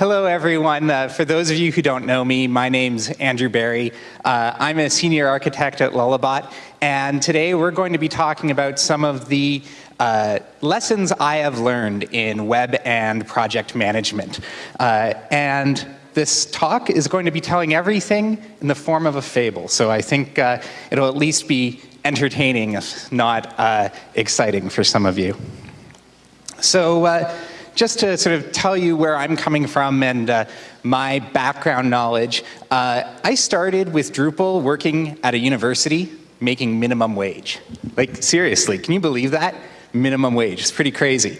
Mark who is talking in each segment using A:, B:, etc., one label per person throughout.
A: hello everyone. Uh, for those of you who don't know me, my name's Andrew Berry. Uh, I'm a senior architect at Lullabot, and today we're going to be talking about some of the uh, lessons I have learned in web and project management. Uh, and this talk is going to be telling everything in the form of a fable, so I think uh, it'll at least be entertaining, if not uh, exciting for some of you. So just to sort of tell you where I'm coming from and uh, my background knowledge, uh, I started with Drupal working at a university making minimum wage. Like seriously, can you believe that? Minimum wage, it's pretty crazy.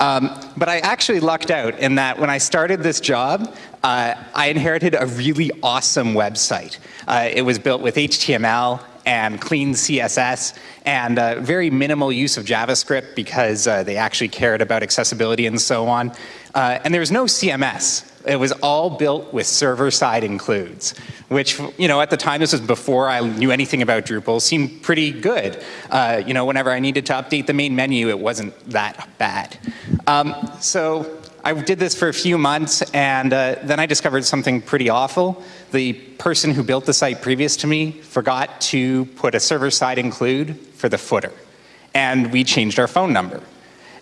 A: Um, but I actually lucked out in that when I started this job, uh, I inherited a really awesome website. Uh, it was built with HTML and clean CSS and uh, very minimal use of JavaScript because uh, they actually cared about accessibility and so on. Uh, and there was no CMS. It was all built with server-side includes, which, you know, at the time, this was before I knew anything about Drupal, seemed pretty good. Uh, you know, whenever I needed to update the main menu, it wasn't that bad. Um, so I did this for a few months, and uh, then I discovered something pretty awful. The person who built the site previous to me forgot to put a server-side include for the footer, and we changed our phone number.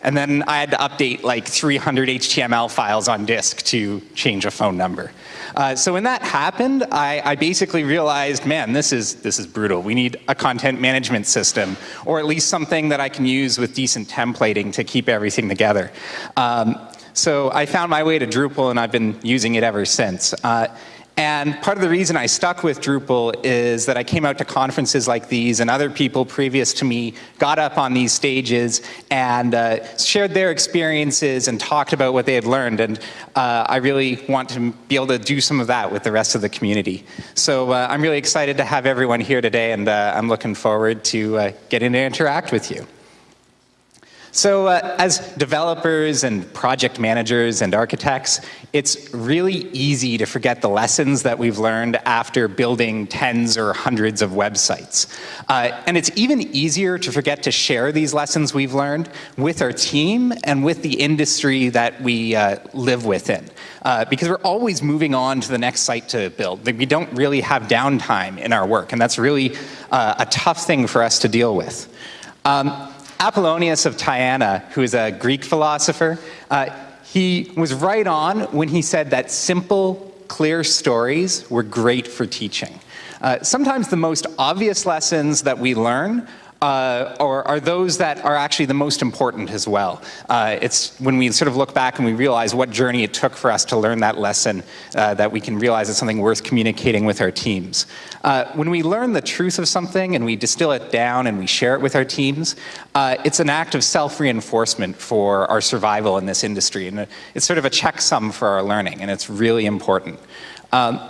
A: And then I had to update like 300 HTML files on disk to change a phone number. Uh, so when that happened, I, I, basically realized, man, this is, this is brutal. We need a content management system, or at least something that I can use with decent templating to keep everything together. Um, so I found my way to Drupal and I've been using it ever since. Uh, and part of the reason I stuck with Drupal is that I came out to conferences like these and other people previous to me got up on these stages and uh, shared their experiences and talked about what they had learned. And uh, I really want to be able to do some of that with the rest of the community. So uh, I'm really excited to have everyone here today and uh, I'm looking forward to uh, getting to interact with you. So uh, as developers and project managers and architects, it's really easy to forget the lessons that we've learned after building tens or hundreds of websites. Uh, and it's even easier to forget to share these lessons we've learned with our team and with the industry that we uh, live within. Uh, because we're always moving on to the next site to build. We don't really have downtime in our work, and that's really uh, a tough thing for us to deal with. Um, Apollonius of Tyana, who is a Greek philosopher, uh, he was right on when he said that simple, clear stories were great for teaching. Uh, sometimes the most obvious lessons that we learn uh, or are those that are actually the most important as well. Uh, it's when we sort of look back and we realize what journey it took for us to learn that lesson uh, that we can realize it's something worth communicating with our teams. Uh, when we learn the truth of something and we distill it down and we share it with our teams, uh, it's an act of self-reinforcement for our survival in this industry. And it's sort of a checksum for our learning, and it's really important. Um,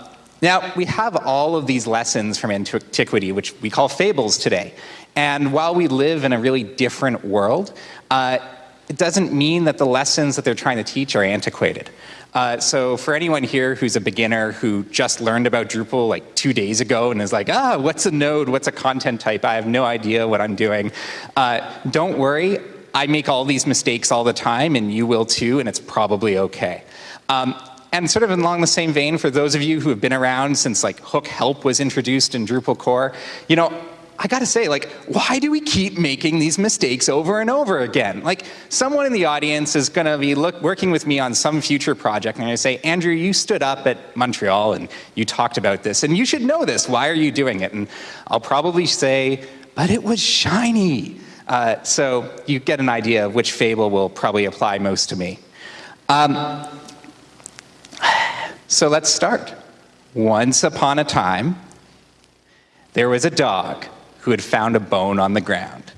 A: now, we have all of these lessons from antiquity, which we call fables today. And while we live in a really different world, uh, it doesn't mean that the lessons that they're trying to teach are antiquated. Uh, so for anyone here who's a beginner who just learned about Drupal like two days ago and is like, ah, what's a node, what's a content type, I have no idea what I'm doing, uh, don't worry, I make all these mistakes all the time and you will too and it's probably okay. Um, and sort of along the same vein, for those of you who have been around since like hook help was introduced in Drupal core, you know, I gotta say, like, why do we keep making these mistakes over and over again? Like, someone in the audience is gonna be look, working with me on some future project and I say, Andrew, you stood up at Montreal and you talked about this and you should know this, why are you doing it? And I'll probably say, but it was shiny. Uh, so you get an idea of which fable will probably apply most to me. Um, so let's start. Once upon a time, there was a dog who had found a bone on the ground.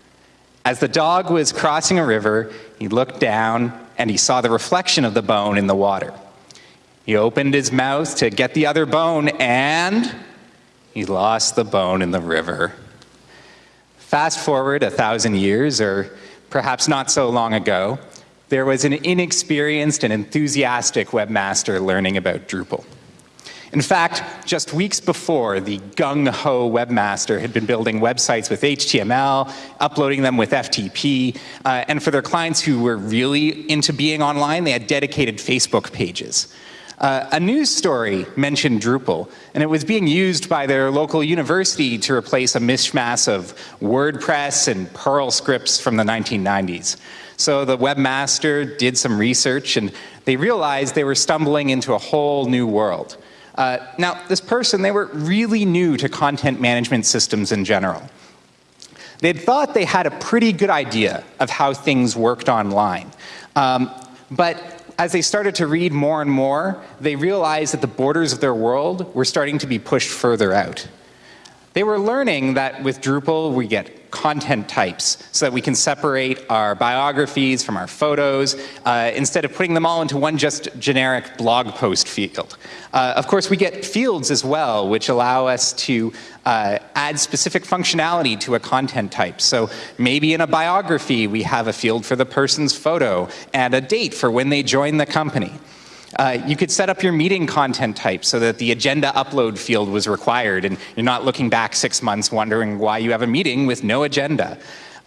A: As the dog was crossing a river, he looked down and he saw the reflection of the bone in the water. He opened his mouth to get the other bone and he lost the bone in the river. Fast forward a thousand years, or perhaps not so long ago, there was an inexperienced and enthusiastic webmaster learning about Drupal. In fact, just weeks before, the gung-ho webmaster had been building websites with HTML, uploading them with FTP, uh, and for their clients who were really into being online, they had dedicated Facebook pages. Uh, a news story mentioned Drupal, and it was being used by their local university to replace a mishmash of WordPress and Perl scripts from the 1990s. So the webmaster did some research, and they realized they were stumbling into a whole new world. Uh, now, this person, they were really new to content management systems in general. They'd thought they had a pretty good idea of how things worked online. Um, but as they started to read more and more, they realized that the borders of their world were starting to be pushed further out. They were learning that with Drupal, we get content types so that we can separate our biographies from our photos uh, instead of putting them all into one just generic blog post field. Uh, of course, we get fields as well, which allow us to uh, add specific functionality to a content type. So maybe in a biography, we have a field for the person's photo and a date for when they joined the company. Uh, you could set up your meeting content type so that the agenda upload field was required and you're not looking back six months wondering why you have a meeting with no agenda.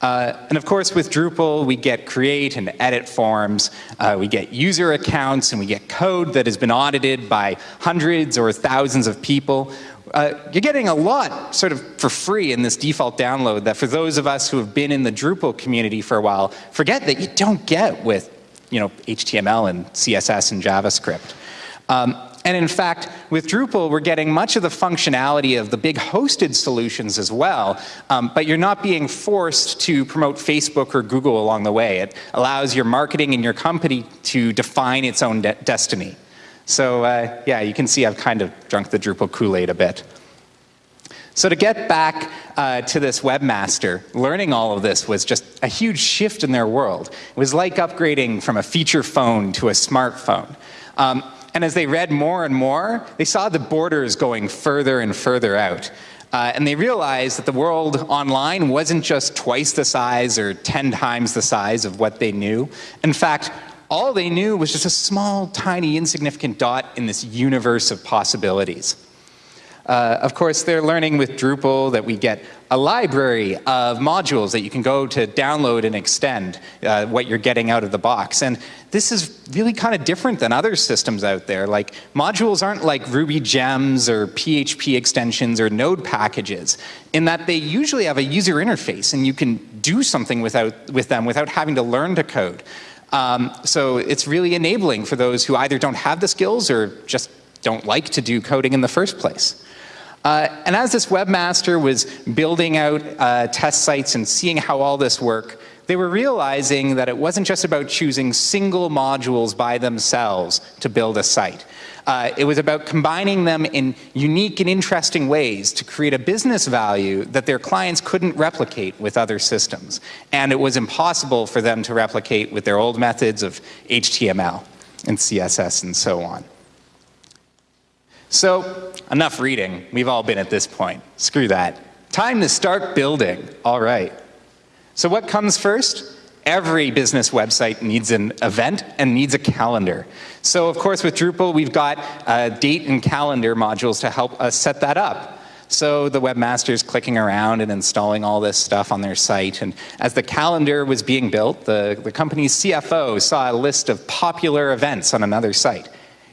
A: Uh, and of course, with Drupal, we get create and edit forms, uh, we get user accounts, and we get code that has been audited by hundreds or thousands of people. Uh, you're getting a lot sort of for free in this default download that for those of us who have been in the Drupal community for a while, forget that you don't get with you know, HTML and CSS and JavaScript. Um, and in fact, with Drupal, we're getting much of the functionality of the big hosted solutions as well, um, but you're not being forced to promote Facebook or Google along the way. It allows your marketing and your company to define its own de destiny. So uh, yeah, you can see I've kind of drunk the Drupal Kool-Aid a bit. So to get back uh, to this webmaster, learning all of this was just a huge shift in their world. It was like upgrading from a feature phone to a smartphone. Um, and as they read more and more, they saw the borders going further and further out. Uh, and they realized that the world online wasn't just twice the size or 10 times the size of what they knew. In fact, all they knew was just a small, tiny, insignificant dot in this universe of possibilities. Uh, of course, they're learning with Drupal that we get a library of modules that you can go to download and extend uh, what you're getting out of the box. And this is really kind of different than other systems out there. Like modules aren't like Ruby gems or PHP extensions or node packages in that they usually have a user interface and you can do something without, with them without having to learn to code. Um, so it's really enabling for those who either don't have the skills or just don't like to do coding in the first place. Uh, and as this webmaster was building out uh, test sites and seeing how all this worked, they were realizing that it wasn't just about choosing single modules by themselves to build a site. Uh, it was about combining them in unique and interesting ways to create a business value that their clients couldn't replicate with other systems. And it was impossible for them to replicate with their old methods of HTML and CSS and so on. So enough reading. We've all been at this point. Screw that. Time to start building. All right. So what comes first? Every business website needs an event and needs a calendar. So of course with Drupal we've got uh, date and calendar modules to help us set that up. So the webmaster's clicking around and installing all this stuff on their site. And as the calendar was being built, the, the company's CFO saw a list of popular events on another site.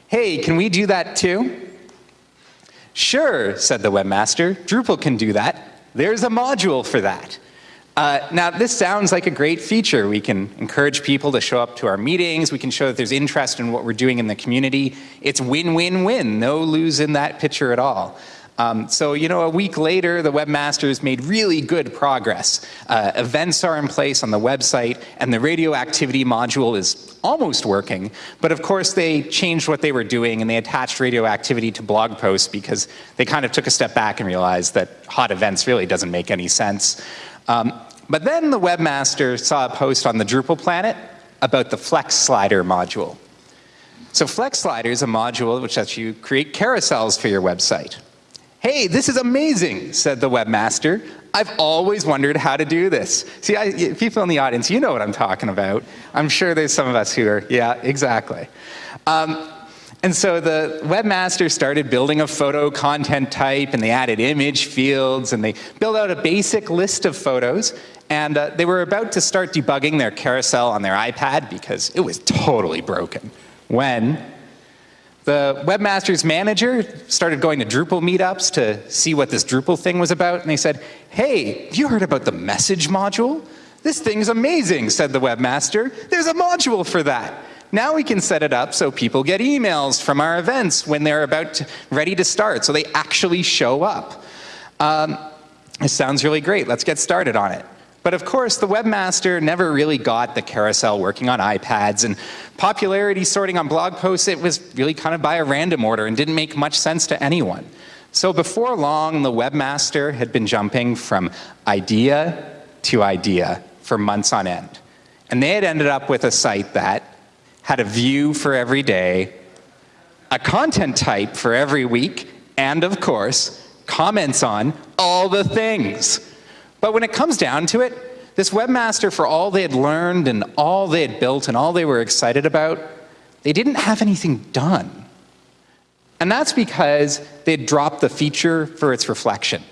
A: Hey, can we do that too? Sure, said the webmaster, Drupal can do that. There's a module for that. Uh, now, this sounds like a great feature. We can encourage people to show up to our meetings. We can show that there's interest in what we're doing in the community. It's win-win-win, no lose in that picture at all. Um, so, you know, a week later, the webmasters made really good progress. Uh, events are in place on the website, and the radioactivity module is almost working. But of course, they changed what they were doing, and they attached radioactivity to blog posts because they kind of took a step back and realized that hot events really doesn't make any sense. Um, but then the webmaster saw a post on the Drupal planet about the Flex Slider module. So Flex Slider is a module which lets you create carousels for your website. Hey, this is amazing, said the webmaster. I've always wondered how to do this. See, I, people in the audience, you know what I'm talking about. I'm sure there's some of us who are, yeah, exactly. Um, and so the webmaster started building a photo content type and they added image fields and they built out a basic list of photos and uh, they were about to start debugging their carousel on their iPad because it was totally broken when The webmaster's manager started going to Drupal meetups to see what this Drupal thing was about, and they said, hey, you heard about the message module? This thing's amazing, said the webmaster. There's a module for that. Now we can set it up so people get emails from our events when they're about to, ready to start, so they actually show up. Um, it sounds really great. Let's get started on it. But of course, the webmaster never really got the carousel working on iPads, and popularity sorting on blog posts, it was really kind of by a random order and didn't make much sense to anyone. So before long, the webmaster had been jumping from idea to idea for months on end. And they had ended up with a site that had a view for every day, a content type for every week, and of course, comments on all the things. But when it comes down to it, this webmaster, for all they had learned and all they had built and all they were excited about, they didn't have anything done. And that's because they'd dropped the feature for its reflection.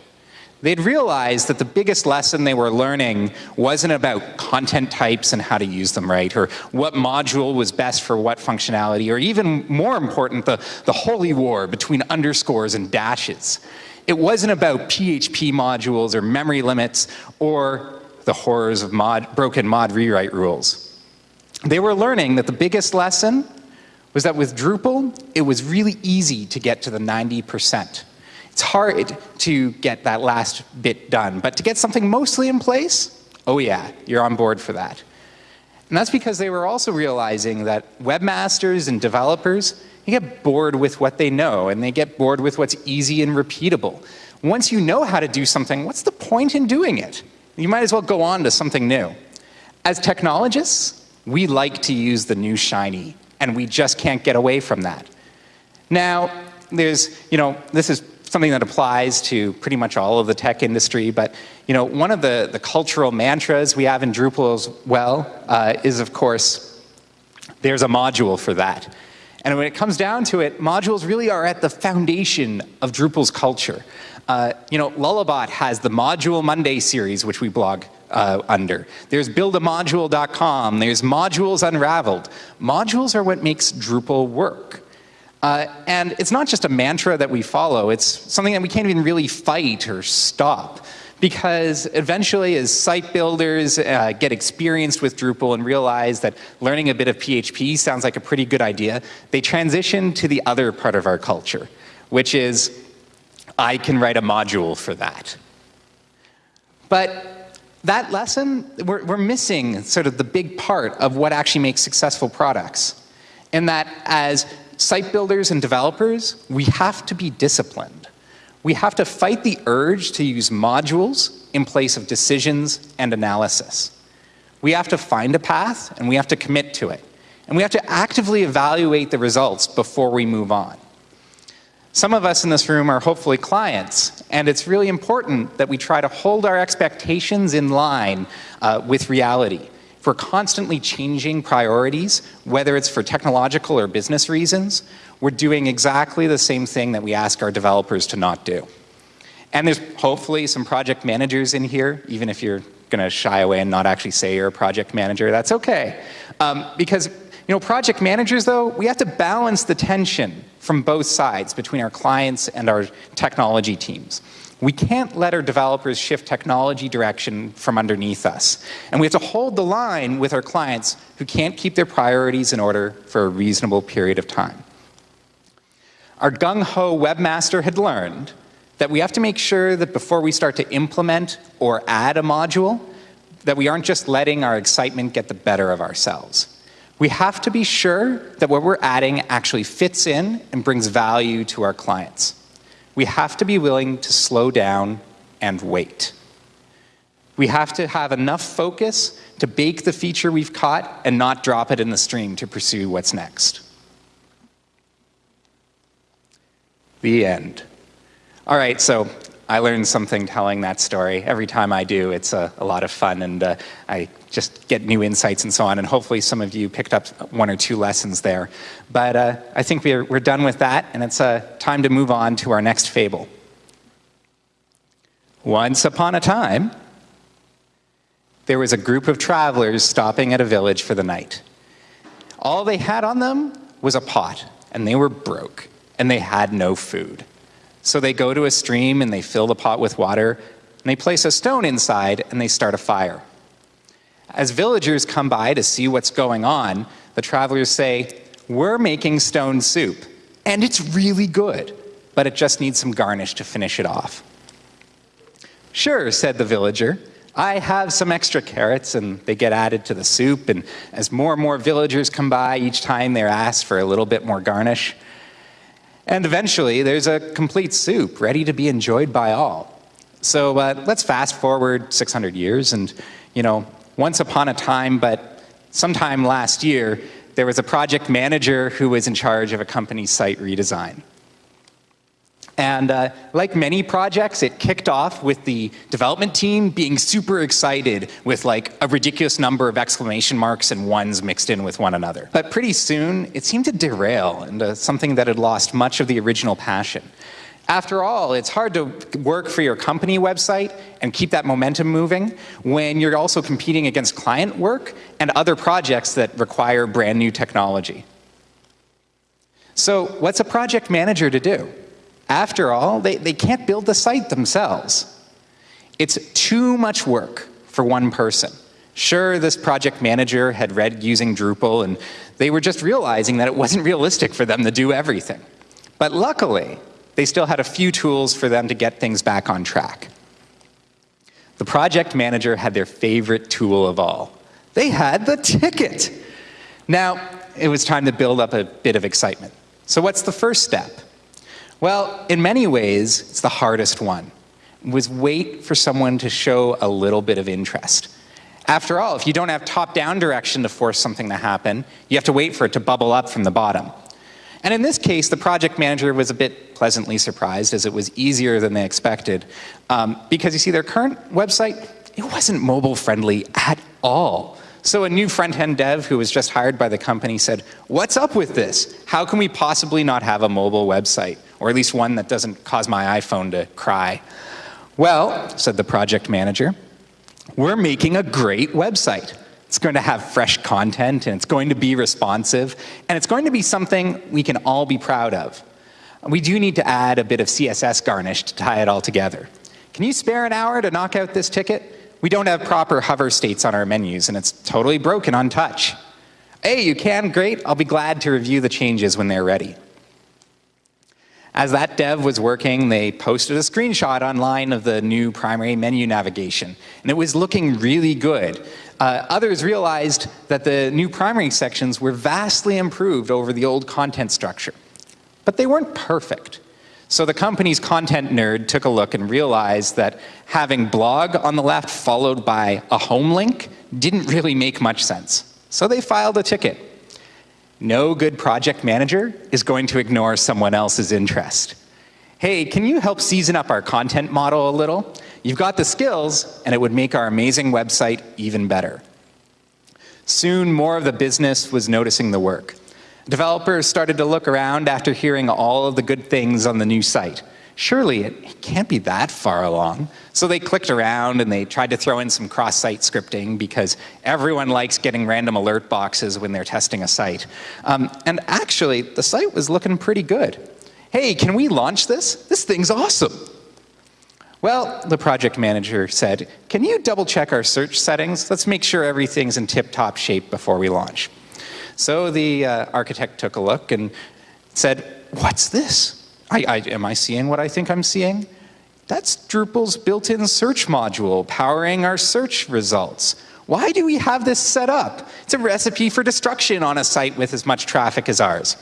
A: They'd realized that the biggest lesson they were learning wasn't about content types and how to use them right, or what module was best for what functionality, or even more important, the, the holy war between underscores and dashes. It wasn't about PHP modules or memory limits or the horrors of mod, broken mod rewrite rules. They were learning that the biggest lesson was that with Drupal, it was really easy to get to the 90%. It's hard to get that last bit done, but to get something mostly in place, oh yeah, you're on board for that. And that's because they were also realizing that webmasters and developers they get bored with what they know, and they get bored with what's easy and repeatable. Once you know how to do something, what's the point in doing it? You might as well go on to something new. As technologists, we like to use the new shiny, and we just can't get away from that. Now, there's, you know, this is something that applies to pretty much all of the tech industry, but you know, one of the, the cultural mantras we have in Drupal as well uh, is, of course, there's a module for that. And when it comes down to it, modules really are at the foundation of Drupal's culture. Uh, you know, Lullabot has the Module Monday series, which we blog uh, under. There's buildamodule.com. There's Modules Unraveled. Modules are what makes Drupal work. Uh, and it's not just a mantra that we follow, it's something that we can't even really fight or stop because eventually as site builders uh, get experienced with Drupal and realize that learning a bit of PHP sounds like a pretty good idea, they transition to the other part of our culture, which is I can write a module for that. But that lesson, we're, we're missing sort of the big part of what actually makes successful products. In that as site builders and developers, we have to be disciplined we have to fight the urge to use modules in place of decisions and analysis. We have to find a path and we have to commit to it. And we have to actively evaluate the results before we move on. Some of us in this room are hopefully clients, and it's really important that we try to hold our expectations in line uh, with reality. We're constantly changing priorities, whether it's for technological or business reasons, we're doing exactly the same thing that we ask our developers to not do. And there's hopefully some project managers in here, even if you're going to shy away and not actually say you're a project manager, that's okay. Um, because you know, project managers, though, we have to balance the tension from both sides between our clients and our technology teams. We can't let our developers shift technology direction from underneath us. And we have to hold the line with our clients who can't keep their priorities in order for a reasonable period of time. Our gung-ho webmaster had learned that we have to make sure that before we start to implement or add a module, that we aren't just letting our excitement get the better of ourselves. We have to be sure that what we're adding actually fits in and brings value to our clients we have to be willing to slow down and wait. We have to have enough focus to bake the feature we've caught and not drop it in the stream to pursue what's next. The end. All right, so I learned something telling that story. Every time I do, it's a, a lot of fun, and uh, I just get new insights and so on, and hopefully some of you picked up one or two lessons there. But uh, I think we're, we're done with that, and it's uh, time to move on to our next fable. Once upon a time, there was a group of travelers stopping at a village for the night. All they had on them was a pot, and they were broke, and they had no food. So they go to a stream and they fill the pot with water, and they place a stone inside and they start a fire. As villagers come by to see what's going on, the travelers say, We're making stone soup, and it's really good, but it just needs some garnish to finish it off. Sure, said the villager. I have some extra carrots and they get added to the soup. And as more and more villagers come by, each time they're asked for a little bit more garnish. And eventually, there's a complete soup ready to be enjoyed by all. So uh, let's fast forward 600 years. And, you know, once upon a time, but sometime last year, there was a project manager who was in charge of a company's site redesign. And uh, like many projects, it kicked off with the development team being super excited with like a ridiculous number of exclamation marks and ones mixed in with one another. But pretty soon, it seemed to derail into something that had lost much of the original passion. After all, it's hard to work for your company website and keep that momentum moving when you're also competing against client work and other projects that require brand new technology. So what's a project manager to do? After all, they, they can't build the site themselves. It's too much work for one person. Sure, this project manager had read using Drupal, and they were just realizing that it wasn't realistic for them to do everything. But luckily, they still had a few tools for them to get things back on track. The project manager had their favorite tool of all. They had the ticket. Now, it was time to build up a bit of excitement. So what's the first step? Well, in many ways, it's the hardest one, was wait for someone to show a little bit of interest. After all, if you don't have top-down direction to force something to happen, you have to wait for it to bubble up from the bottom. And in this case, the project manager was a bit pleasantly surprised as it was easier than they expected. Um, because you see, their current website, it wasn't mobile friendly at all. So a new front-end dev who was just hired by the company said, what's up with this? How can we possibly not have a mobile website? or at least one that doesn't cause my iPhone to cry. Well, said the project manager, we're making a great website. It's going to have fresh content and it's going to be responsive and it's going to be something we can all be proud of. We do need to add a bit of CSS garnish to tie it all together. Can you spare an hour to knock out this ticket? We don't have proper hover states on our menus and it's totally broken on touch. Hey, you can? Great. I'll be glad to review the changes when they're ready. As that dev was working, they posted a screenshot online of the new primary menu navigation, and it was looking really good. Uh, others realized that the new primary sections were vastly improved over the old content structure. But they weren't perfect. So the company's content nerd took a look and realized that having blog on the left followed by a home link didn't really make much sense. So they filed a ticket. No good project manager is going to ignore someone else's interest. Hey, can you help season up our content model a little? You've got the skills, and it would make our amazing website even better. Soon, more of the business was noticing the work. Developers started to look around after hearing all of the good things on the new site surely it can't be that far along. So they clicked around and they tried to throw in some cross-site scripting because everyone likes getting random alert boxes when they're testing a site. Um, and actually, the site was looking pretty good. Hey, can we launch this? This thing's awesome. Well, the project manager said, can you double check our search settings? Let's make sure everything's in tip-top shape before we launch. So the uh, architect took a look and said, what's this? I, I, am I seeing what I think I'm seeing? That's Drupal's built-in search module powering our search results. Why do we have this set up? It's a recipe for destruction on a site with as much traffic as ours.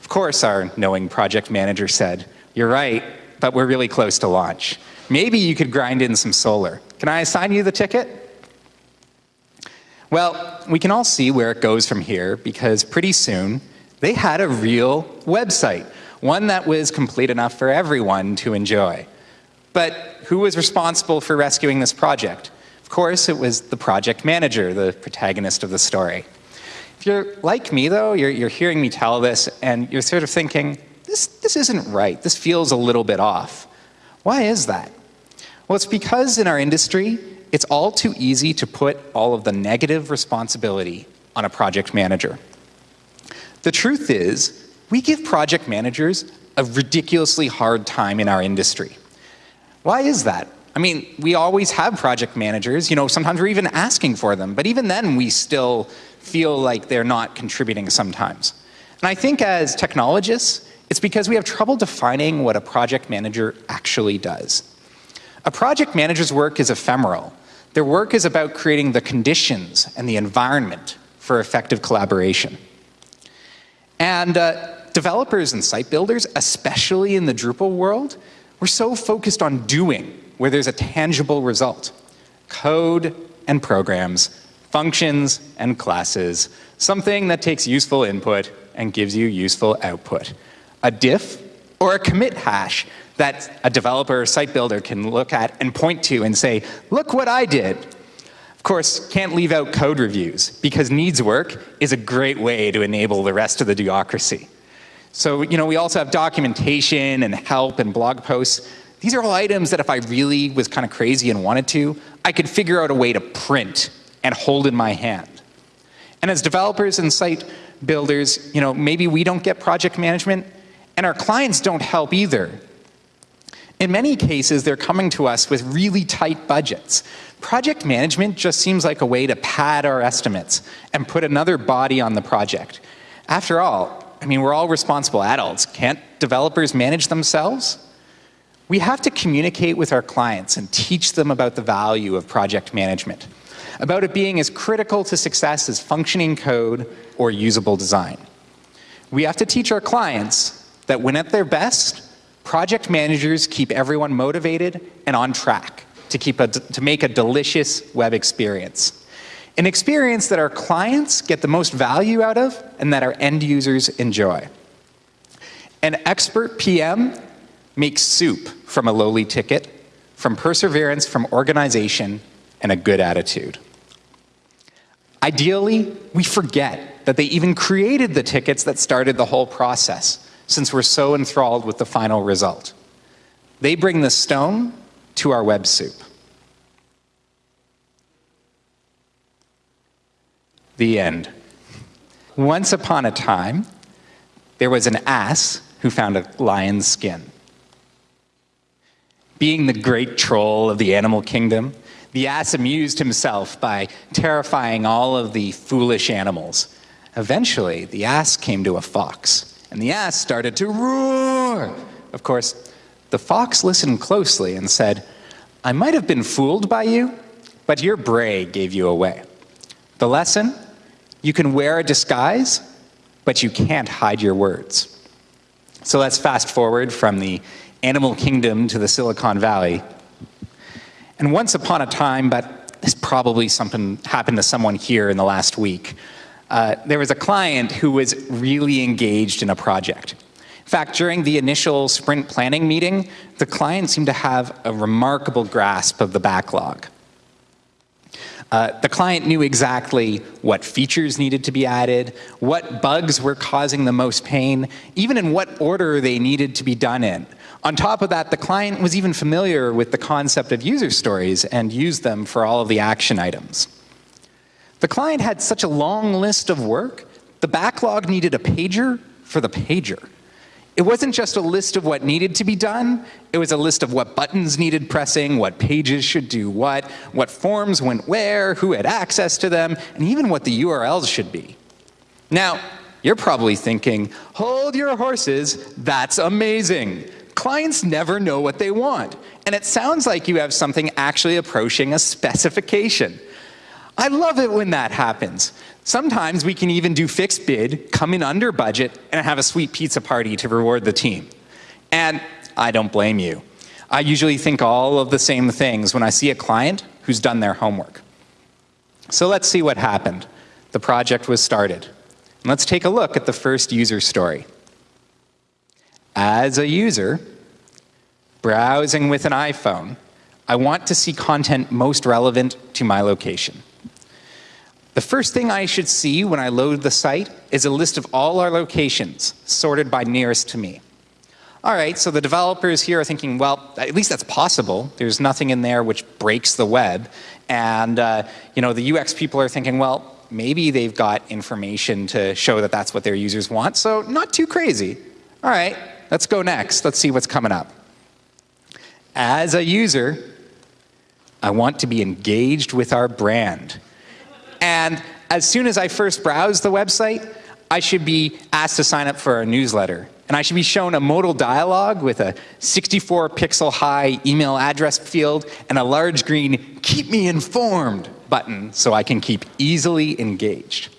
A: Of course, our knowing project manager said, you're right, but we're really close to launch. Maybe you could grind in some Solr. Can I assign you the ticket? Well, we can all see where it goes from here because pretty soon they had a real website one that was complete enough for everyone to enjoy. But who was responsible for rescuing this project? Of course, it was the project manager, the protagonist of the story. If you're like me, though, you're, you're hearing me tell this, and you're sort of thinking, this, this isn't right. This feels a little bit off. Why is that? Well, it's because in our industry, it's all too easy to put all of the negative responsibility on a project manager. The truth is, we give project managers a ridiculously hard time in our industry. Why is that? I mean, we always have project managers, you know, sometimes we're even asking for them, but even then we still feel like they're not contributing sometimes. And I think as technologists, it's because we have trouble defining what a project manager actually does. A project manager's work is ephemeral. Their work is about creating the conditions and the environment for effective collaboration. And uh, developers and site builders, especially in the Drupal world, we're so focused on doing where there's a tangible result. Code and programs, functions and classes, something that takes useful input and gives you useful output. A diff or a commit hash that a developer or site builder can look at and point to and say, look what I did. Of course, can't leave out code reviews because needs work is a great way to enable the rest of the bureaucracy. So, you know, we also have documentation and help and blog posts. These are all items that if I really was kind of crazy and wanted to, I could figure out a way to print and hold in my hand. And as developers and site builders, you know, maybe we don't get project management and our clients don't help either. In many cases, they're coming to us with really tight budgets. Project management just seems like a way to pad our estimates and put another body on the project. After all, I mean, we're all responsible adults. Can't developers manage themselves? We have to communicate with our clients and teach them about the value of project management, about it being as critical to success as functioning code or usable design. We have to teach our clients that when at their best, project managers keep everyone motivated and on track to, keep a, to make a delicious web experience. An experience that our clients get the most value out of and that our end users enjoy. An expert PM makes soup from a lowly ticket, from perseverance, from organization, and a good attitude. Ideally, we forget that they even created the tickets that started the whole process, since we're so enthralled with the final result. They bring the stone to our web soup. The end. Once upon a time, there was an ass who found a lion's skin. Being the great troll of the animal kingdom, the ass amused himself by terrifying all of the foolish animals. Eventually, the ass came to a fox, and the ass started to roar. Of course, the fox listened closely and said, I might have been fooled by you, but your bray gave you away. The lesson? You can wear a disguise, but you can't hide your words. So let's fast forward from the animal kingdom to the Silicon Valley. And once upon a time, but this probably something happened to someone here in the last week, uh, there was a client who was really engaged in a project. In fact, during the initial sprint planning meeting, the client seemed to have a remarkable grasp of the backlog. Uh, the client knew exactly what features needed to be added, what bugs were causing the most pain, even in what order they needed to be done in. On top of that, the client was even familiar with the concept of user stories and used them for all of the action items. The client had such a long list of work, the backlog needed a pager for the pager. It wasn't just a list of what needed to be done, it was a list of what buttons needed pressing, what pages should do what, what forms went where, who had access to them, and even what the URLs should be. Now, you're probably thinking, hold your horses, that's amazing. Clients never know what they want, and it sounds like you have something actually approaching a specification. I love it when that happens. Sometimes we can even do fixed bid, come in under budget, and have a sweet pizza party to reward the team. And I don't blame you. I usually think all of the same things when I see a client who's done their homework. So let's see what happened. The project was started. And let's take a look at the first user story. As a user, browsing with an iPhone, I want to see content most relevant to my location. The first thing I should see when I load the site is a list of all our locations sorted by nearest to me. All right, so the developers here are thinking, well, at least that's possible. There's nothing in there which breaks the web. And uh, you know, the UX people are thinking, well, maybe they've got information to show that that's what their users want, so not too crazy. All right, let's go next. Let's see what's coming up. As a user, I want to be engaged with our brand. And as soon as I first browse the website, I should be asked to sign up for a newsletter. And I should be shown a modal dialog with a 64 pixel high email address field and a large green keep me informed button so I can keep easily engaged.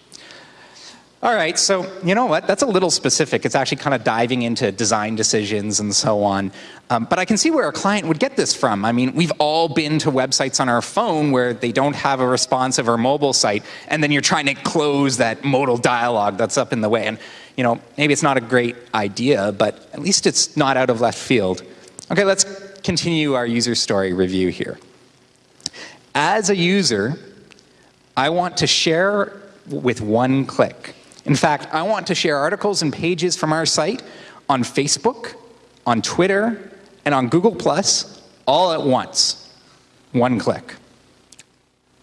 A: All right, so you know what? That's a little specific. It's actually kind of diving into design decisions and so on. Um, but I can see where a client would get this from. I mean, we've all been to websites on our phone where they don't have a responsive or mobile site, and then you're trying to close that modal dialogue that's up in the way. And you know, maybe it's not a great idea, but at least it's not out of left field. Okay, let's continue our user story review here. As a user, I want to share with one click. In fact, I want to share articles and pages from our site on Facebook, on Twitter, and on Google Plus all at once. One click.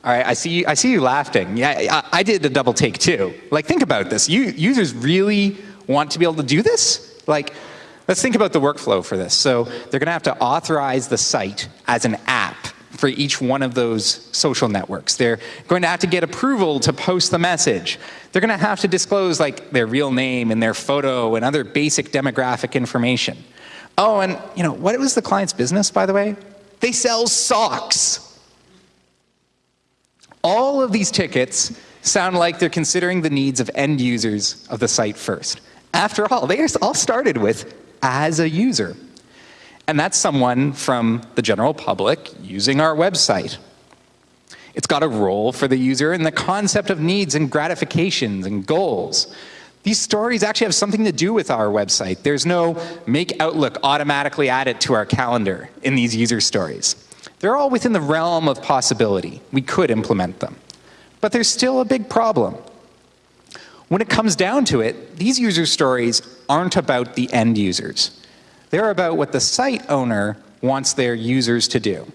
A: All right, I see you, I see you laughing. Yeah, I, I did a double take too. Like, think about this. You, users really want to be able to do this? Like, let's think about the workflow for this. So they're going to have to authorize the site as an app for each one of those social networks. They're going to have to get approval to post the message. They're going to have to disclose like their real name and their photo and other basic demographic information. Oh, and you know, what was the client's business, by the way? They sell socks. All of these tickets sound like they're considering the needs of end users of the site first. After all, they all started with as a user. And that's someone from the general public using our website. It's got a role for the user in the concept of needs and gratifications and goals. These stories actually have something to do with our website. There's no make Outlook automatically add it to our calendar in these user stories. They're all within the realm of possibility. We could implement them. But there's still a big problem. When it comes down to it, these user stories aren't about the end users. They're about what the site owner wants their users to do.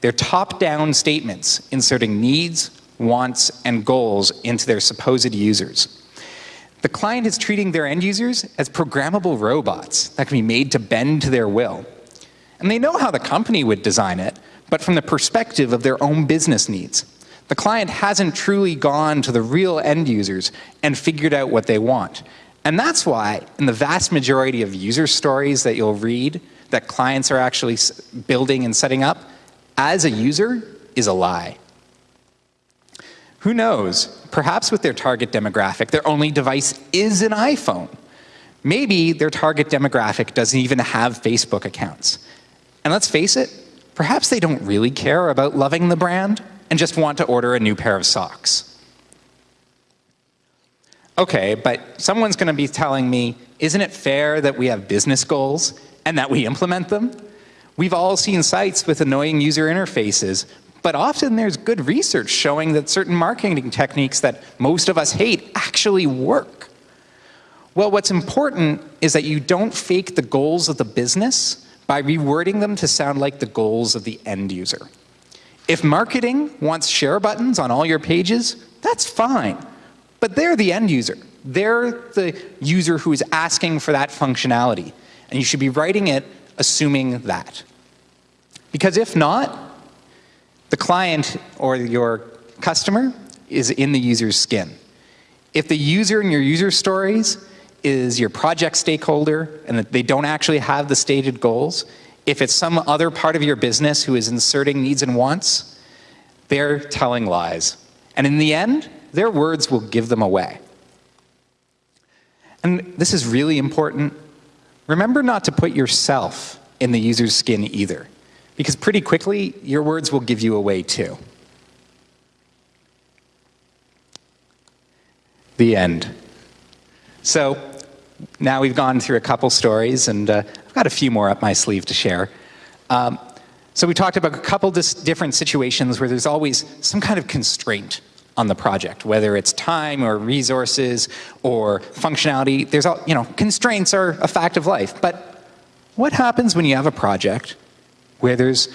A: They're top-down statements inserting needs, wants, and goals into their supposed users. The client is treating their end users as programmable robots that can be made to bend to their will. And they know how the company would design it, but from the perspective of their own business needs. The client hasn't truly gone to the real end users and figured out what they want. And that's why, in the vast majority of user stories that you'll read that clients are actually building and setting up, as a user is a lie. Who knows? Perhaps with their target demographic, their only device is an iPhone. Maybe their target demographic doesn't even have Facebook accounts. And let's face it, perhaps they don't really care about loving the brand and just want to order a new pair of socks. Okay, but someone's going to be telling me, isn't it fair that we have business goals and that we implement them? We've all seen sites with annoying user interfaces, but often there's good research showing that certain marketing techniques that most of us hate actually work. Well, what's important is that you don't fake the goals of the business by rewording them to sound like the goals of the end user. If marketing wants share buttons on all your pages, that's fine. But they're the end user. They're the user who is asking for that functionality. And you should be writing it assuming that. Because if not, the client or your customer is in the user's skin. If the user in your user stories is your project stakeholder and that they don't actually have the stated goals, if it's some other part of your business who is inserting needs and wants, they're telling lies. And in the end, their words will give them away. And this is really important. Remember not to put yourself in the user's skin either, because pretty quickly, your words will give you away too. The end. So now we've gone through a couple stories, and uh, I've got a few more up my sleeve to share. Um, so we talked about a couple different situations where there's always some kind of constraint on the project, whether it's time or resources or functionality. There's all, you know, constraints are a fact of life. But what happens when you have a project where there's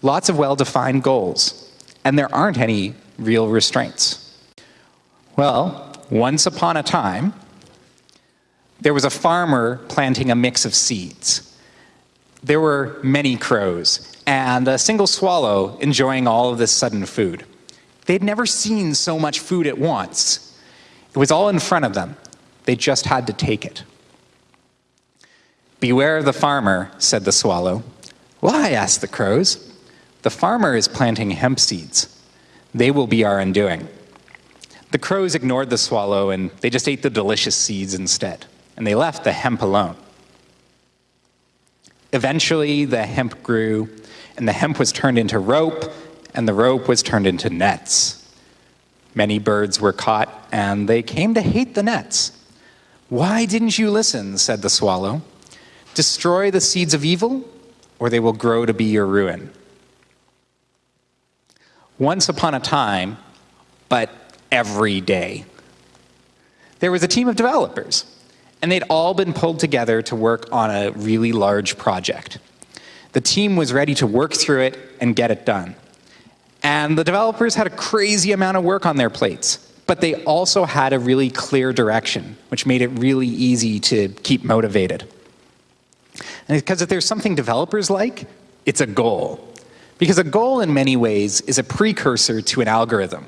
A: lots of well-defined goals and there aren't any real restraints? Well, once upon a time, there was a farmer planting a mix of seeds. There were many crows and a single swallow enjoying all of this sudden food. They'd never seen so much food at once. It was all in front of them. They just had to take it. Beware of the farmer, said the swallow. Why? asked the crows. The farmer is planting hemp seeds. They will be our undoing. The crows ignored the swallow and they just ate the delicious seeds instead, and they left the hemp alone. Eventually, the hemp grew, and the hemp was turned into rope, and the rope was turned into nets. Many birds were caught, and they came to hate the nets. Why didn't you listen? said the swallow. Destroy the seeds of evil, or they will grow to be your ruin. Once upon a time, but every day, there was a team of developers, and they'd all been pulled together to work on a really large project. The team was ready to work through it and get it done. And the developers had a crazy amount of work on their plates, but they also had a really clear direction, which made it really easy to keep motivated. And because if there's something developers like, it's a goal. Because a goal in many ways is a precursor to an algorithm.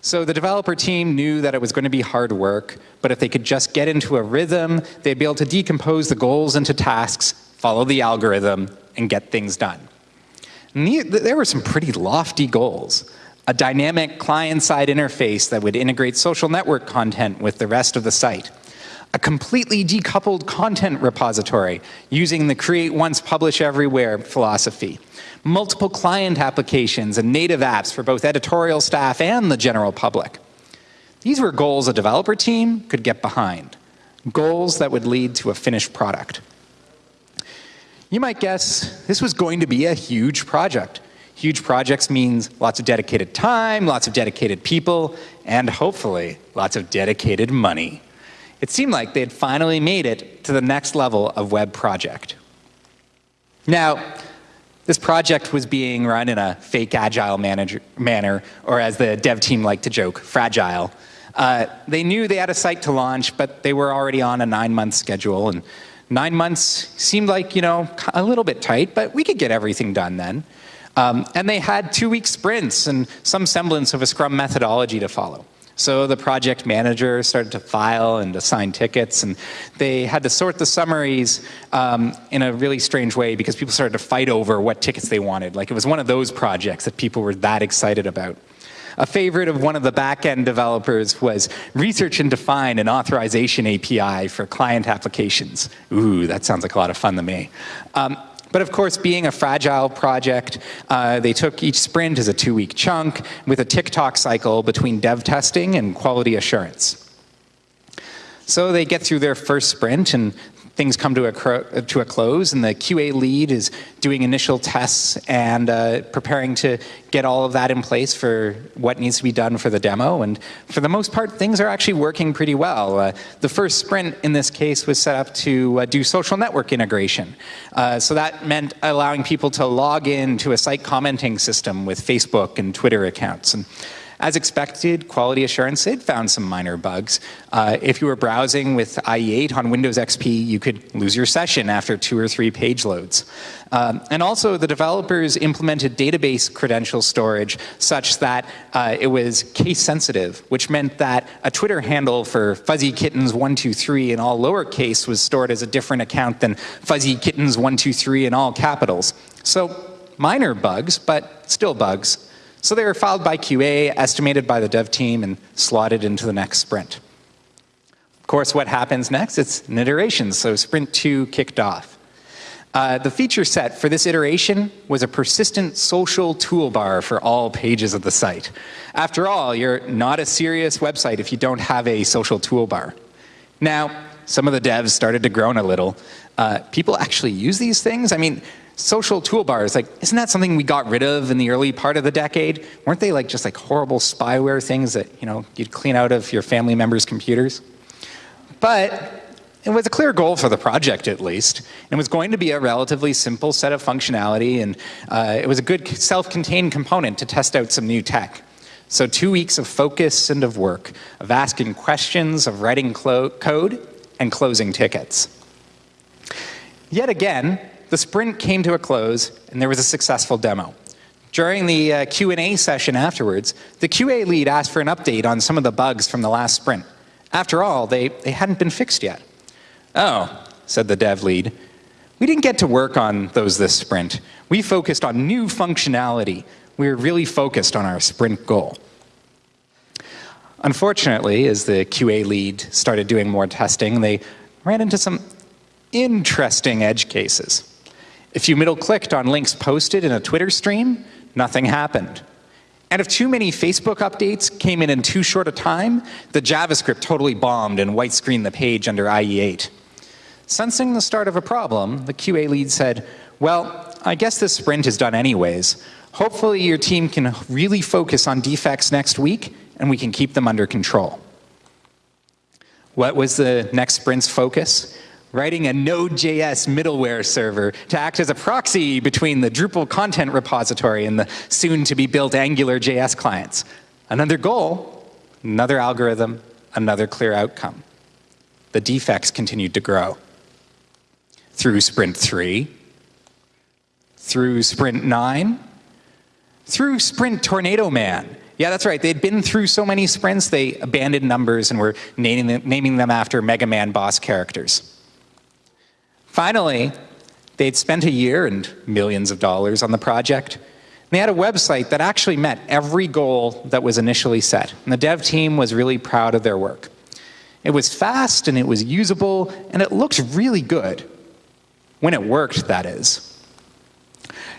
A: So the developer team knew that it was going to be hard work, but if they could just get into a rhythm, they'd be able to decompose the goals into tasks follow the algorithm, and get things done. There were some pretty lofty goals. A dynamic client-side interface that would integrate social network content with the rest of the site. A completely decoupled content repository using the create once, publish everywhere philosophy. Multiple client applications and native apps for both editorial staff and the general public. These were goals a developer team could get behind. Goals that would lead to a finished product. You might guess this was going to be a huge project. Huge projects means lots of dedicated time, lots of dedicated people, and hopefully lots of dedicated money. It seemed like they had finally made it to the next level of web project. Now, this project was being run in a fake agile manager, manner, or as the dev team liked to joke, fragile. Uh, they knew they had a site to launch, but they were already on a nine-month schedule, and Nine months seemed like, you know, a little bit tight, but we could get everything done then. Um, and they had two-week sprints and some semblance of a Scrum methodology to follow. So the project manager started to file and assign tickets, and they had to sort the summaries um, in a really strange way because people started to fight over what tickets they wanted. Like it was one of those projects that people were that excited about. A favorite of one of the back-end developers was research and define an authorization API for client applications. Ooh, that sounds like a lot of fun to me. Um, but of course, being a fragile project, uh, they took each sprint as a two-week chunk with a tick-tock cycle between dev testing and quality assurance. So they get through their first sprint and things come to a, to a close and the QA lead is doing initial tests and uh, preparing to get all of that in place for what needs to be done for the demo. And for the most part, things are actually working pretty well. Uh, the first sprint in this case was set up to uh, do social network integration. Uh, so that meant allowing people to log in to a site commenting system with Facebook and Twitter accounts. And as expected, quality assurance, it found some minor bugs. Uh, if you were browsing with IE8 on Windows XP, you could lose your session after two or three page loads. Um, and also, the developers implemented database credential storage such that uh, it was case sensitive, which meant that a Twitter handle for Fuzzy Kittens123 in all lowercase was stored as a different account than Fuzzy Kittens123 in all capitals. So minor bugs, but still bugs. So they were filed by QA, estimated by the dev team, and slotted into the next sprint. Of course, what happens next? It's an iteration, so sprint two kicked off. Uh, the feature set for this iteration was a persistent social toolbar for all pages of the site. After all, you're not a serious website if you don't have a social toolbar. Now, some of the devs started to groan a little. Uh, people actually use these things? I mean, social toolbars, like, isn't that something we got rid of in the early part of the decade? Weren't they like just like horrible spyware things that, you know, you'd clean out of your family members' computers? But it was a clear goal for the project, at least. It was going to be a relatively simple set of functionality, and uh, it was a good self-contained component to test out some new tech. So two weeks of focus and of work, of asking questions, of writing code, and closing tickets. Yet again, the sprint came to a close, and there was a successful demo. During the uh, Q&A session afterwards, the QA lead asked for an update on some of the bugs from the last sprint. After all, they, they hadn't been fixed yet. Oh, said the dev lead, we didn't get to work on those this sprint. We focused on new functionality. We were really focused on our sprint goal. Unfortunately, as the QA lead started doing more testing, they ran into some interesting edge cases. If you middle-clicked on links posted in a Twitter stream, nothing happened. And if too many Facebook updates came in in too short a time, the JavaScript totally bombed and white-screened the page under IE8. Sensing the start of a problem, the QA lead said, well, I guess this sprint is done anyways. Hopefully your team can really focus on defects next week and we can keep them under control. What was the next sprint's focus? Writing a Node.js middleware server to act as a proxy between the Drupal content repository and the soon-to-be-built AngularJS clients. Another goal, another algorithm, another clear outcome. The defects continued to grow through sprint three, through sprint nine, through sprint Tornado Man. Yeah, that's right. They'd been through so many sprints, they abandoned numbers and were naming them, naming them after Mega Man boss characters. Finally, they'd spent a year and millions of dollars on the project. They had a website that actually met every goal that was initially set. And the dev team was really proud of their work. It was fast and it was usable and it looked really good. When it worked, that is.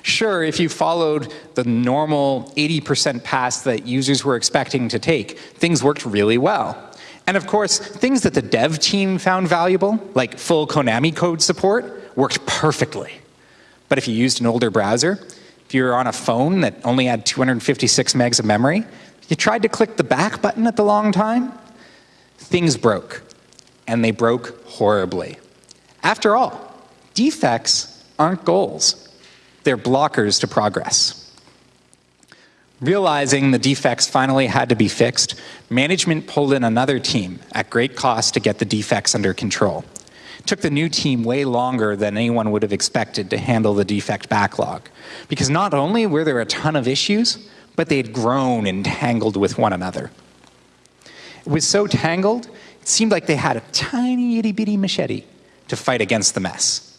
A: Sure, if you followed the normal 80% pass that users were expecting to take, things worked really well. And of course, things that the dev team found valuable, like full Konami code support, worked perfectly. But if you used an older browser, if you were on a phone that only had 256 megs of memory, you tried to click the back button at the long time, things broke. And they broke horribly. After all, Defects aren't goals. They're blockers to progress. Realizing the defects finally had to be fixed, management pulled in another team at great cost to get the defects under control. It took the new team way longer than anyone would have expected to handle the defect backlog. Because not only were there a ton of issues, but they had grown and tangled with one another. It was so tangled, it seemed like they had a tiny itty bitty machete to fight against the mess.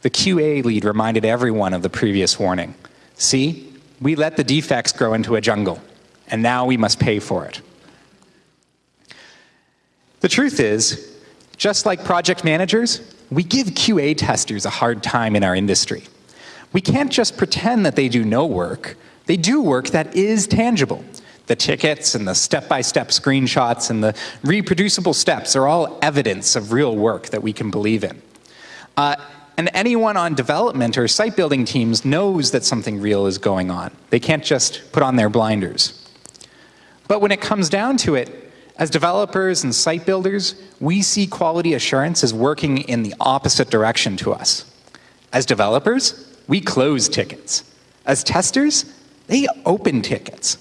A: The QA lead reminded everyone of the previous warning. See, we let the defects grow into a jungle, and now we must pay for it. The truth is, just like project managers, we give QA testers a hard time in our industry. We can't just pretend that they do no work. They do work that is tangible. The tickets and the step-by-step -step screenshots and the reproducible steps are all evidence of real work that we can believe in. Uh, and anyone on development or site building teams knows that something real is going on. They can't just put on their blinders. But when it comes down to it, as developers and site builders, we see quality assurance as working in the opposite direction to us. As developers, we close tickets. As testers, they open tickets.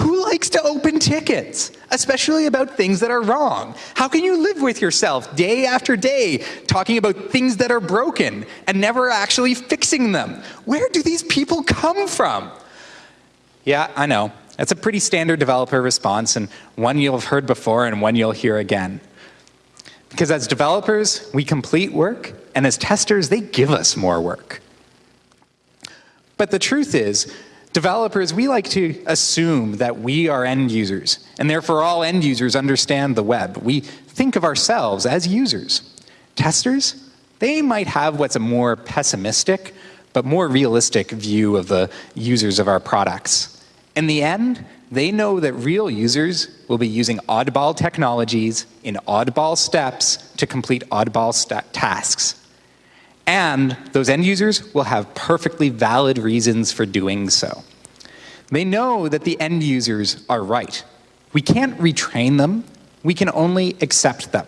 A: Who likes to open tickets, especially about things that are wrong? How can you live with yourself day after day talking about things that are broken and never actually fixing them? Where do these people come from? Yeah, I know. That's a pretty standard developer response and one you'll have heard before and one you'll hear again. Because as developers, we complete work, and as testers, they give us more work. But the truth is, Developers, we like to assume that we are end users, and therefore all end users understand the web. We think of ourselves as users. Testers, they might have what's a more pessimistic, but more realistic view of the users of our products. In the end, they know that real users will be using oddball technologies in oddball steps to complete oddball tasks. And those end users will have perfectly valid reasons for doing so. They know that the end users are right. We can't retrain them. We can only accept them.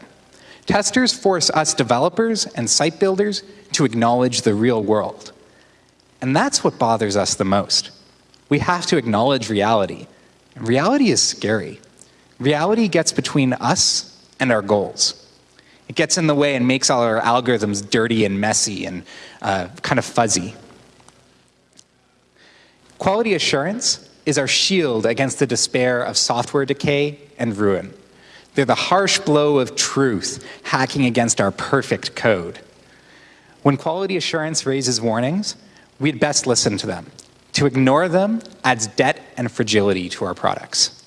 A: Testers force us developers and site builders to acknowledge the real world. And that's what bothers us the most. We have to acknowledge reality. Reality is scary. Reality gets between us and our goals. It gets in the way and makes all our algorithms dirty and messy and uh, kind of fuzzy. Quality assurance is our shield against the despair of software decay and ruin. They're the harsh blow of truth hacking against our perfect code. When quality assurance raises warnings, we'd best listen to them. To ignore them adds debt and fragility to our products.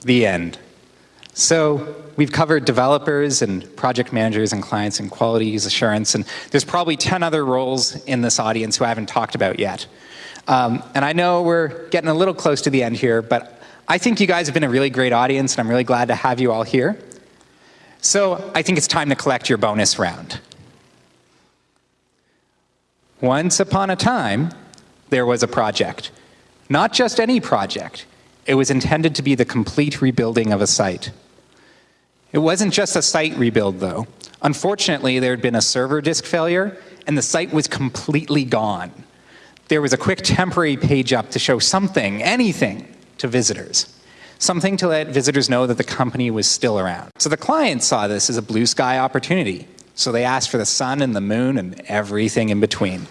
A: The end. So we've covered developers and project managers and clients and quality assurance, and there's probably 10 other roles in this audience who I haven't talked about yet. Um, and I know we're getting a little close to the end here, but I think you guys have been a really great audience, and I'm really glad to have you all here. So I think it's time to collect your bonus round. Once upon a time, there was a project. Not just any project. It was intended to be the complete rebuilding of a site. It wasn't just a site rebuild, though. Unfortunately, there had been a server disk failure, and the site was completely gone. There was a quick temporary page up to show something, anything, to visitors. Something to let visitors know that the company was still around. So the client saw this as a blue sky opportunity. So they asked for the sun and the moon and everything in between.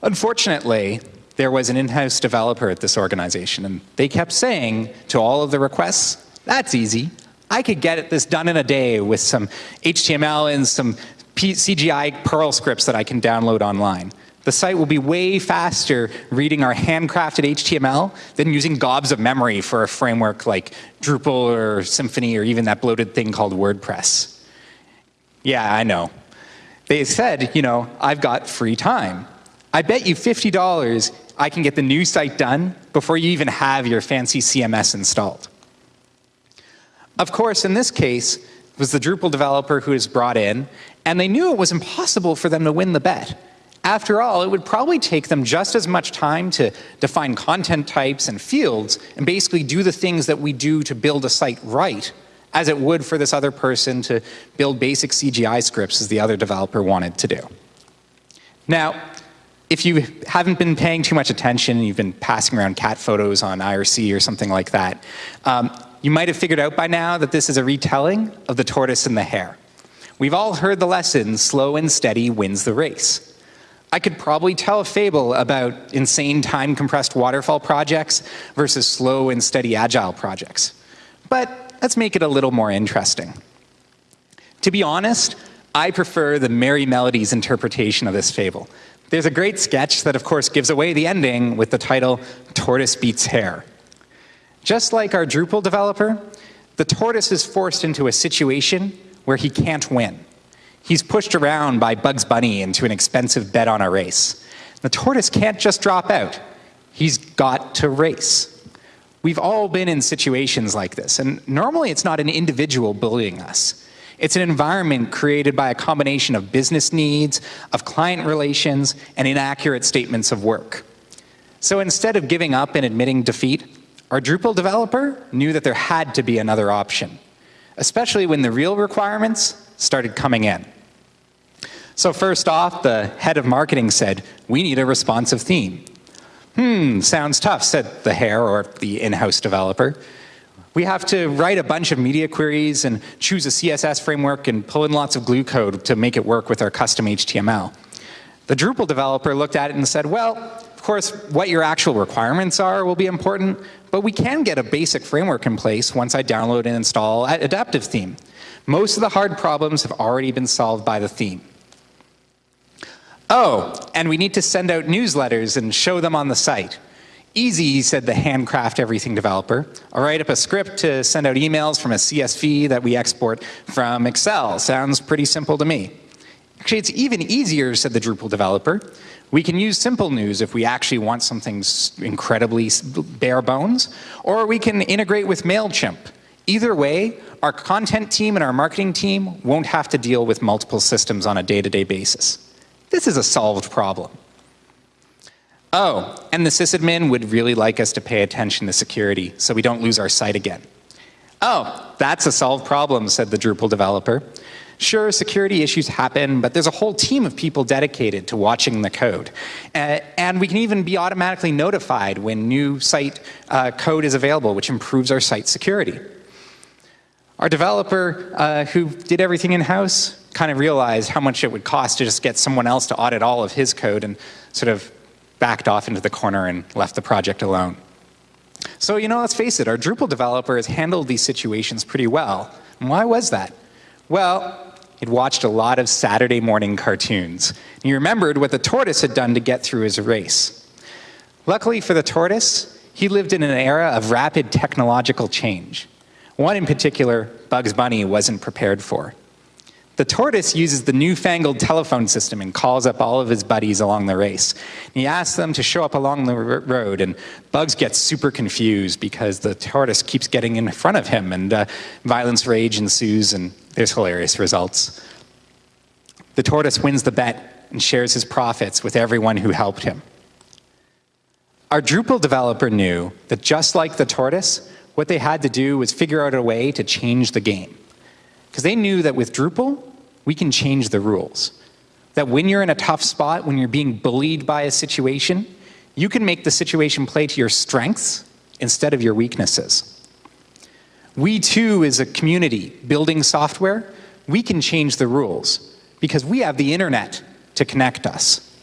A: Unfortunately, there was an in-house developer at this organization, and they kept saying to all of the requests, that's easy. I could get this done in a day with some HTML and some CGI Perl scripts that I can download online. The site will be way faster reading our handcrafted HTML than using gobs of memory for a framework like Drupal or Symfony or even that bloated thing called WordPress. Yeah, I know. They said, you know, I've got free time. I bet you $50 I can get the new site done before you even have your fancy CMS installed. Of course, in this case, it was the Drupal developer who was brought in, and they knew it was impossible for them to win the bet. After all, it would probably take them just as much time to define content types and fields and basically do the things that we do to build a site right as it would for this other person to build basic CGI scripts as the other developer wanted to do. Now, if you haven't been paying too much attention and you've been passing around cat photos on IRC or something like that, um, you might have figured out by now that this is a retelling of the tortoise and the hare. We've all heard the lesson, slow and steady wins the race. I could probably tell a fable about insane time compressed waterfall projects versus slow and steady agile projects. But let's make it a little more interesting. To be honest, I prefer the Merrie Melodies interpretation of this fable. There's a great sketch that, of course, gives away the ending with the title Tortoise Beats Hare. Just like our Drupal developer, the tortoise is forced into a situation where he can't win. He's pushed around by Bugs Bunny into an expensive bet on a race. The tortoise can't just drop out. He's got to race. We've all been in situations like this, and normally it's not an individual bullying us. It's an environment created by a combination of business needs, of client relations, and inaccurate statements of work. So instead of giving up and admitting defeat, our Drupal developer knew that there had to be another option, especially when the real requirements started coming in. So first off, the head of marketing said, we need a responsive theme. Hmm, sounds tough, said the hare or the in-house developer. We have to write a bunch of media queries and choose a CSS framework and pull in lots of glue code to make it work with our custom HTML. The Drupal developer looked at it and said, well, course, what your actual requirements are will be important, but we can get a basic framework in place once I download and install Adaptive Theme. Most of the hard problems have already been solved by the theme. Oh, and we need to send out newsletters and show them on the site. Easy, said the handcraft everything developer. I'll write up a script to send out emails from a CSV that we export from Excel. Sounds pretty simple to me. Actually, it's even easier, said the Drupal developer. We can use Simplenews if we actually want something incredibly bare bones, or we can integrate with MailChimp. Either way, our content team and our marketing team won't have to deal with multiple systems on a day-to-day -day basis. This is a solved problem. Oh, and the sysadmin would really like us to pay attention to security so we don't lose our site again. Oh, that's a solved problem, said the Drupal developer. Sure, security issues happen, but there's a whole team of people dedicated to watching the code. Uh, and we can even be automatically notified when new site uh, code is available, which improves our site security. Our developer uh, who did everything in-house kind of realized how much it would cost to just get someone else to audit all of his code and sort of backed off into the corner and left the project alone. So, you know, let's face it, our Drupal developer has handled these situations pretty well. And why was that? Well, he'd watched a lot of Saturday morning cartoons. And he remembered what the tortoise had done to get through his race. Luckily for the tortoise, he lived in an era of rapid technological change. One in particular, Bugs Bunny wasn't prepared for. The tortoise uses the newfangled telephone system and calls up all of his buddies along the race. And he asks them to show up along the road, and Bugs gets super confused because the tortoise keeps getting in front of him, and uh, violence rage ensues, and there's hilarious results. The tortoise wins the bet and shares his profits with everyone who helped him. Our Drupal developer knew that just like the tortoise, what they had to do was figure out a way to change the game. Because they knew that with Drupal, we can change the rules. That when you're in a tough spot, when you're being bullied by a situation, you can make the situation play to your strengths instead of your weaknesses. We too, as a community building software, we can change the rules because we have the internet to connect us.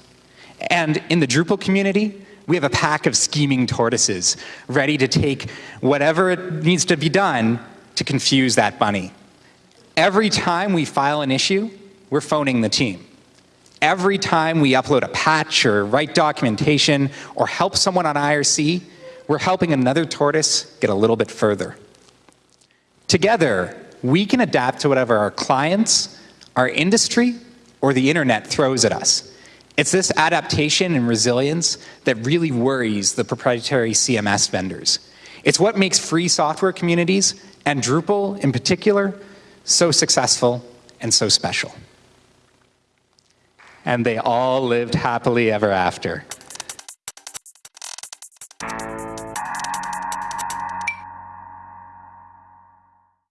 A: And in the Drupal community, we have a pack of scheming tortoises ready to take whatever needs to be done to confuse that bunny. Every time we file an issue, we're phoning the team. Every time we upload a patch or write documentation or help someone on IRC, we're helping another tortoise get a little bit further. Together, we can adapt to whatever our clients, our industry, or the internet throws at us. It's this adaptation and resilience that really worries the proprietary CMS vendors. It's what makes free software communities, and Drupal in particular, so successful and so special. And they all lived happily ever after.